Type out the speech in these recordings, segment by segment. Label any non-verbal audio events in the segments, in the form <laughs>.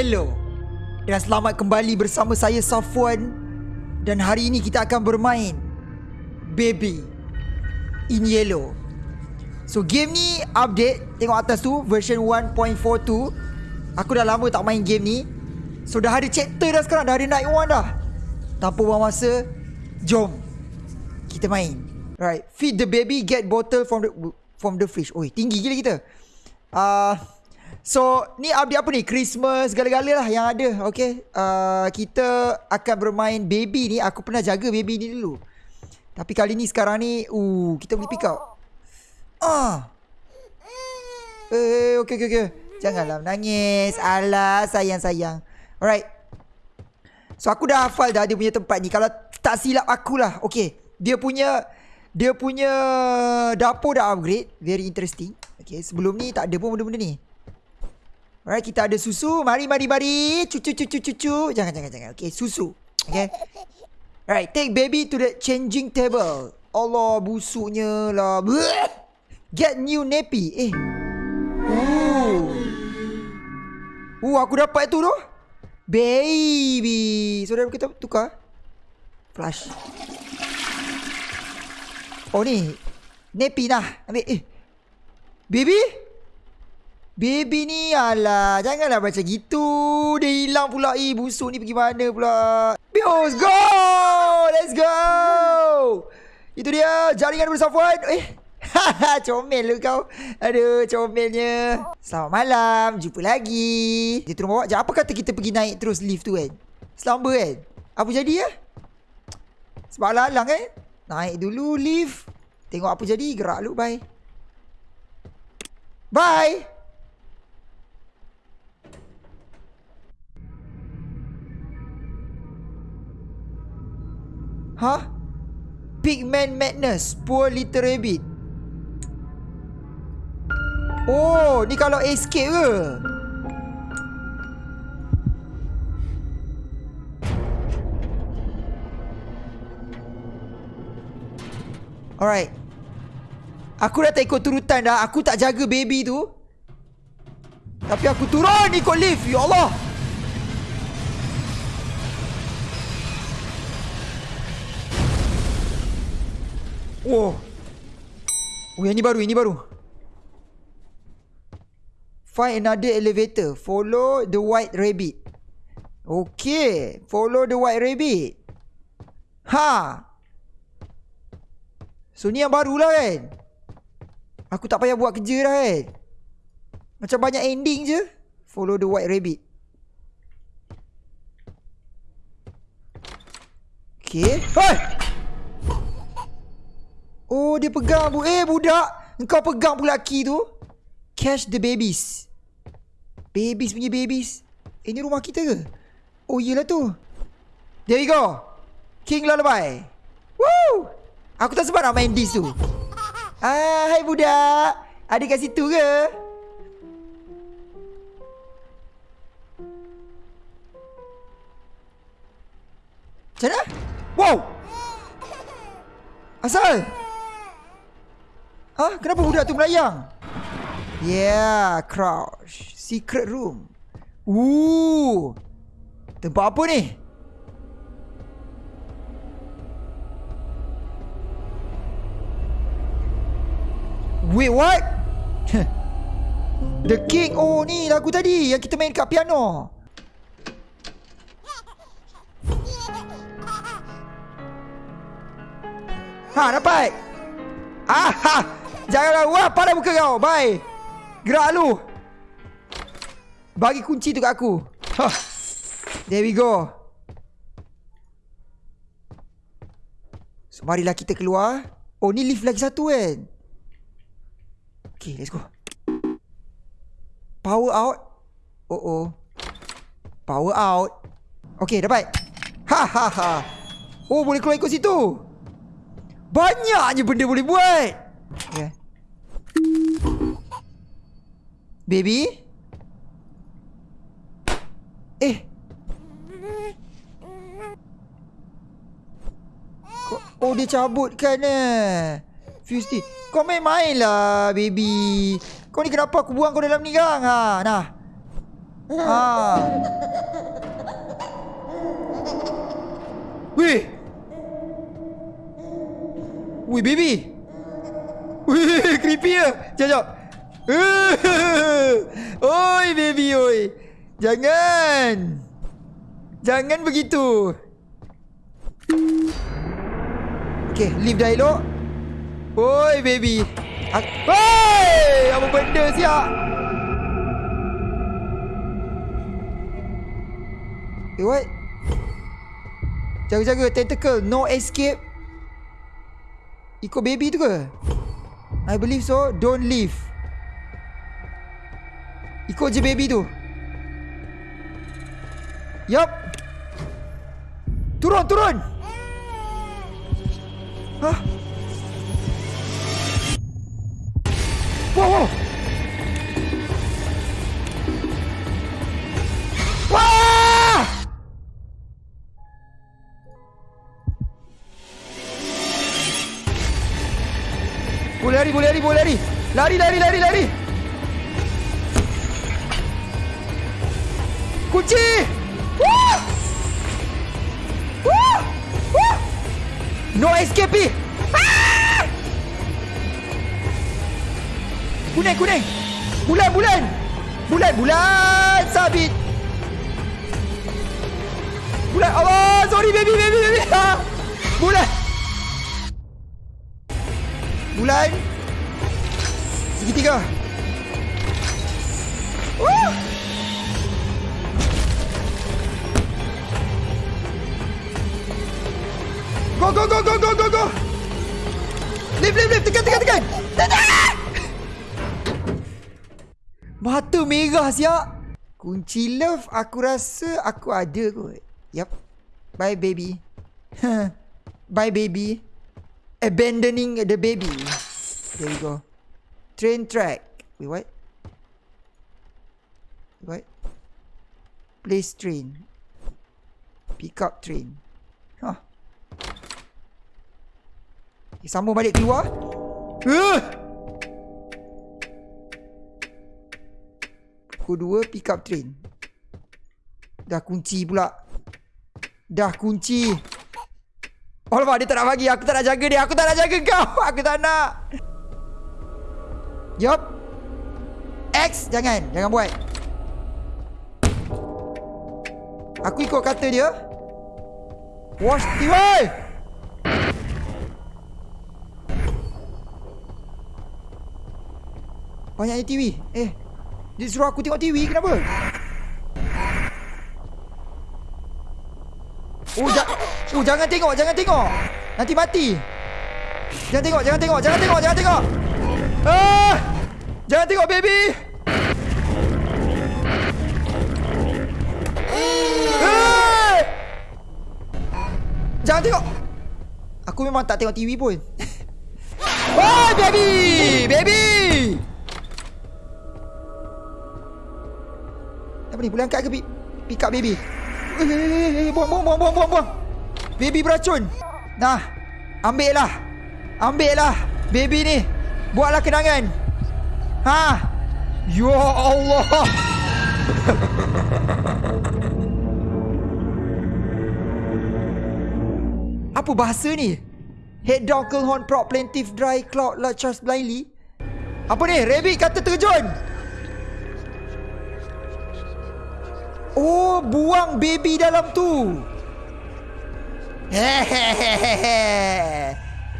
Yellow Dan selamat kembali bersama saya Safwan. Dan hari ini kita akan bermain Baby In Yellow. So game ni update. Tengok atas tu Version 1.42 Aku dah lama tak main game ni. So dah ada chapter dah sekarang. Dah ada night one dah. Tanpa buang masa Jom Kita main. Right. Feed the baby Get bottle from the From the fridge. Oi tinggi gila kita. Ah, uh, So ni update apa ni Christmas Segala-gala lah yang ada Okay uh, Kita akan bermain baby ni Aku pernah jaga baby ni dulu Tapi kali ni sekarang ni uh, Kita boleh pick Ah. Eh, okay, okay, okay. Janganlah menangis. Alah, sayang-sayang. Alright. So, aku dah hafal dah dia punya tempat ni. Kalau tak silap aku lah. Okay. Dia punya... Dia punya dapur dah upgrade. Very interesting. Okay, sebelum ni tak ada pun benda-benda ni. Alright, kita ada susu. Mari, mari, mari. Cucu, cucu, cucu. Jangan, jangan, jangan. Okay, susu. Okay. Alright, take baby to the changing table. Allah, busuknya lah. Get new nappy. Eh. Ooh. Ooh, aku dapat tu tu. Baby. So, kita tukar. Flash. Oh, ni. Nappy lah. Ambil. Eh. Baby? Baby ni alah. Janganlah macam gitu. Dia hilang pula. Eh, busuk ni pergi mana pula. Let's go. Let's go. Itu dia. Jaringan bersafwan. Eh. <laughs> comel lu kau. Aduh, comelnya. Selamat malam. Jumpa lagi. Dia turun bawah. Apa kata kita pergi naik terus lift tu kan? Selamba kan? Apa jadi ya? Sebab lalang kan? Naik dulu lift. Tengok apa jadi. Gerak lu. Bye. Bye. Huh? Pigman Madness Poor Little Rabbit Oh, ni kalau escape ke? Alright. Aku dah tak ikut turutan dah. Aku tak jaga baby tu. Tapi aku turun ikut lift. Ya Allah. Oh. Oh, yang ni baru, ini baru. Find another elevator. Follow the white rabbit. Okay. Follow the white rabbit. Ha. So ni yang barulah kan. Aku tak payah buat kerja dah kan. Macam banyak ending je. Follow the white rabbit. Okay. Hai. Oh dia pegang bu. Eh budak. Engkau pegang pula key tu. Catch the babies. Babies punya babies. Eh, ini rumah kita ke? Oh, iyalah tu. There we go. King Lullaby. Woo! Aku tak sempat nak main this tu. Ah, hai budak. Ada kat situ ke? Macam mana? Wow! Asal? Ah, kenapa budak tu melayang? Yeah, crouch. Secret room. Ooh. Tempat apa ni? Wait, what? <laughs> The King. Oh, ni lagu tadi yang kita main kat piano. Ha, dapat. Ah, ha. Janganlah. Wah, pada muka kau. Bye. Gerak lu. Bagi kunci tu kat aku. Huh. There we go. So marilah kita keluar. Oh ni lift lagi satu kan Okay let's go. Power out. Oh oh Power out. Okay dapat. Ha ha ha. Oh boleh keluar ikut situ. Banyaknya benda boleh buat. Okay Baby? Eh. Oh dia cabut kan eh. Fuse Kau main-main lah baby. Kau ni kenapa aku buang kau dalam ni kan? Ha, nah. Ah. Wih. Wih, baby. Wih, creepy ya. Jap, jap. <laughs> Oi, baby, oi. Jangan. Jangan begitu. Okay, leave dah elok. Oi, baby. Hei, apa benda siap? Eh, what? Jaga-jaga, tentacle. No escape. Ikut baby tu ke? I believe so. Don't leave. Ikut je baby tu. Yup. Turun, turun. Hah? Wow, wow. Boleh lari, boleh lari, boleh lari. Lari, lari, lari, lari. Kunci! Wah! Wah! Wah! No escape! Ah! Kuning, kuning! Bulan, bulan! Bulan, bulan! Sabit! Bulan! Allah! Sorry, baby, baby, baby! Ah! <laughs> Bulan! Bulan! Segitiga! Wah! Go, go, go, go, go, go, go! Lift, lift, lift! Tekan, tekan, tekan! Tekan! Mata merah siap. Kunci love aku rasa aku ada kot. Yup. Bye baby. <laughs> Bye baby. Abandoning the baby. There we go. Train track. Wait, what? What? Place train. Pick up train. Huh. Eh, sambung balik keluar. Uh! Pukul 2 pick up train. Dah kunci pula. Dah kunci. Alamak dia tak nak bagi. Aku tak nak jaga dia. Aku tak nak jaga kau. <laughs> Aku tak nak. Yup. X jangan. Jangan buat. Aku ikut kata dia. Wash TV. Banyaknya TV. Eh. Dia suruh aku tengok TV. Kenapa? Oh, ja oh jangan tengok. Jangan tengok. Nanti mati. Jangan tengok. Jangan tengok. Jangan tengok. Jangan tengok. Ah! Jangan tengok, baby. Jangan tengok. Aku memang tak tengok TV pun. <laughs> Oh, baby! Baby! Apa ni? Boleh angkat ke pi pick up baby? Eh, eh, eh, buang, buang, buang, buang, buang, buang. Baby beracun. Nah, ambil lah. Ambil lah. Baby ni. Buatlah kenangan. Ha? Ya Allah. <laughs> Apa bahasa ni? Head down Horn prop plaintiff dry cloud la Charles blindly. Apa ni? Rabbit kata terjun. Oh, buang baby dalam tu. <laughs>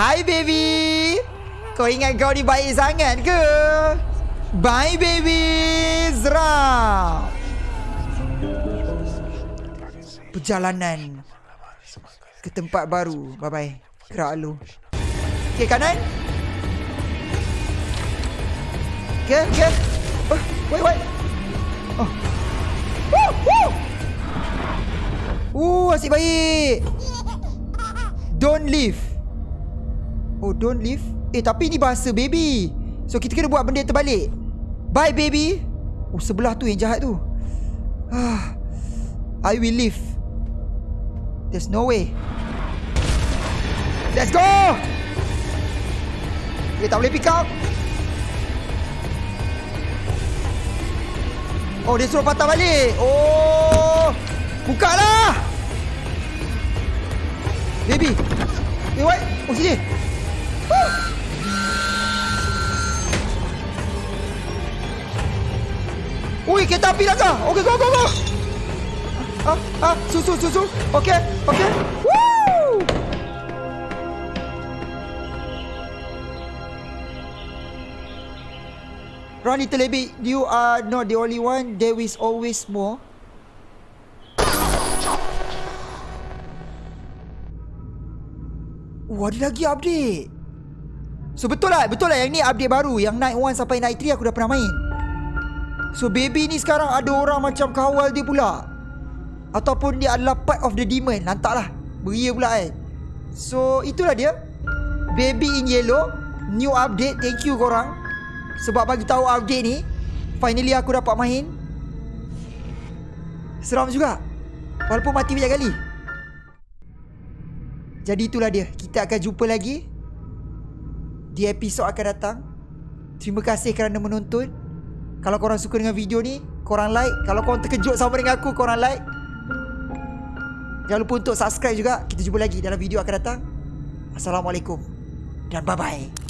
Hi baby. Kau ingat kau ni baik sangat ke? Bye baby. Zra. Perjalanan ke tempat baru. Bye bye. Gerak lu. Okay, kanan. Okay, okay. Oh, wait, wait. Oh. Uh, asyik baik. Don't leave. Oh, don't leave. Eh, tapi ni bahasa baby. So, kita kena buat benda terbalik. Bye, baby. Oh, sebelah tu yang jahat tu. Ah, I will leave. There's no way. Let's go! Okay, tak boleh pick up. Oh dia suruh patah balik Oh Buka lah Baby Eh what Oh sini Woo. Ui kereta api dah kah Okay go go go Ah, ah, susu, susu. Okay, okay. Woo! Little baby, you are not the only one. There is always more. Wah, ada lagi update. So betul lah, betul lah yang ni update baru. Yang night 1 sampai night 3 aku dah pernah main. So baby ni sekarang ada orang macam kawal dia pula. Ataupun dia adalah part of the demon. Lantaklah Beria pula kan So itulah dia. Baby in yellow. New update. Thank you korang. Sebab bagi tahu update ni Finally aku dapat main. Seram juga. Walaupun mati banyak kali Jadi itulah dia Kita akan jumpa lagi Di episod akan datang Terima kasih kerana menonton Kalau korang suka dengan video ni Korang like Kalau korang terkejut sama dengan aku Korang like Jangan lupa untuk subscribe juga. Kita jumpa lagi dalam video akan datang. Assalamualaikum. Dan bye-bye.